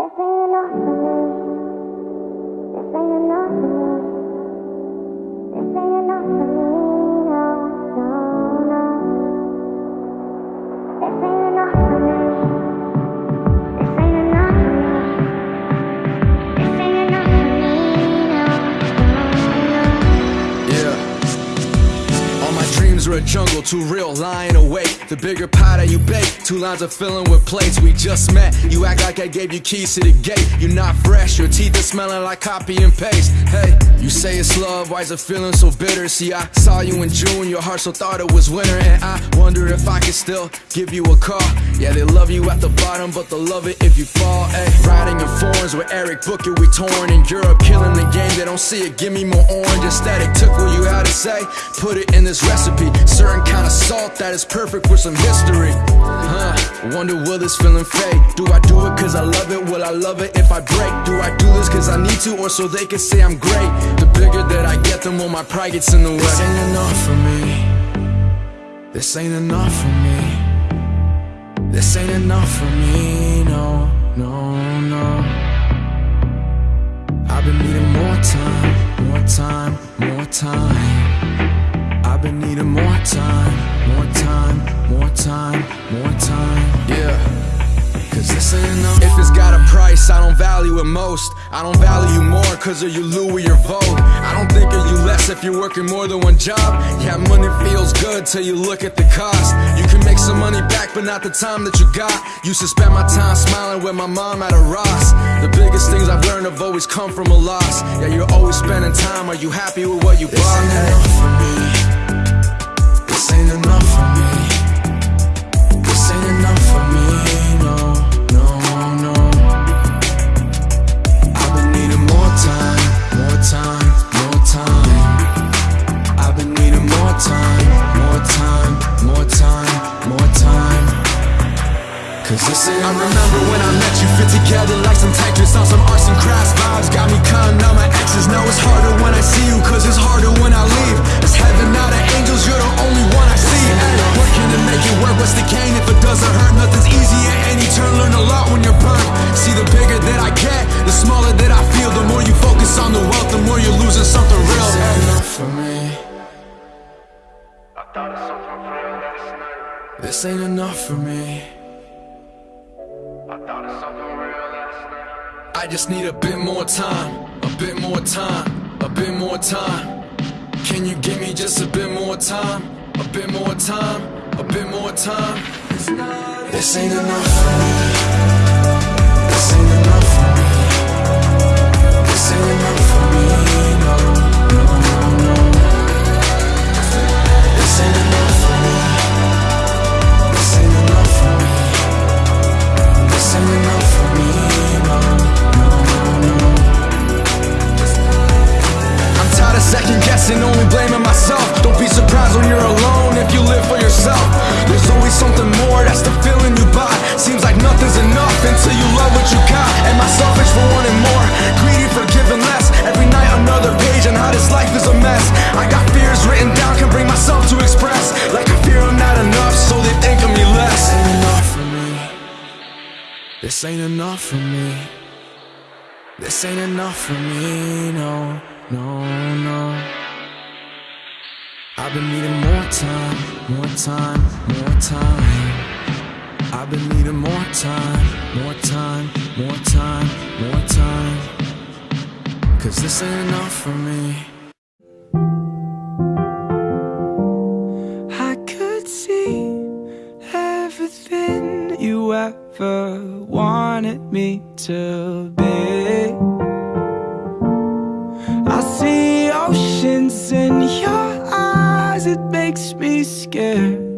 This ain't Are a jungle, too real, lying awake. The bigger pie that you bake, two lines of filling with plates. We just met. You act like I gave you keys to the gate. You're not fresh, your teeth are smelling like copy and paste. Hey, you say it's love, why is it feeling so bitter? See, I saw you in June, your heart so thought it was winter. And I wonder if I could still give you a call. Yeah, they love you at the bottom, but they'll love it if you fall. Hey, riding in foreigns with Eric Booker, we torn in Europe, killing the game. They don't see it, give me more orange. Aesthetic took what you had to say, put it in this recipe. Certain kind of salt that is perfect for some history. Huh, wonder will this feeling fade? Do I do it cause I love it? Will I love it if I break? Do I do this cause I need to or so they can say I'm great? The bigger that I get, the more my pride gets in the way. This ain't enough for me. This ain't enough for me. This ain't enough for me. No, no, time, more time, more time, more time. Yeah. Cause this ain't enough. If it's got a price, I don't value it most. I don't value you more cause of your Louis or Vogue. I don't think of you less if you're working more than one job. Yeah, money feels good till you look at the cost. You can make some money back, but not the time that you got. Used to spend my time smiling with my mom at a Ross. The biggest things I've learned have always come from a loss. Yeah, you're always spending time. Are you happy with what you bought? This ain't enough for me. This ain't enough for me. This ain't enough for me, no, no, no. I've been needing more time, more time, more time. I've been needing more time, more time, more time, more time. Cause this ain't I remember when I met you fit together like some Tetris on some arts and crafts vibes. Got me counting out my exes. Now it's harder when I see you, cause it's harder when I leave. This ain't enough for me. I just need a bit more time, a bit more time, a bit more time. Can you give me just a bit more time, a bit more time, a bit more time? This ain't enough for me. This ain't enough for me. This ain't enough for me, no, no, no. I've been needing more time, more time, more time. I've been needing more time, more time, more time, more time. Cause this ain't enough for me. I could see ever wanted me to be. I see oceans in your eyes, it makes me scared.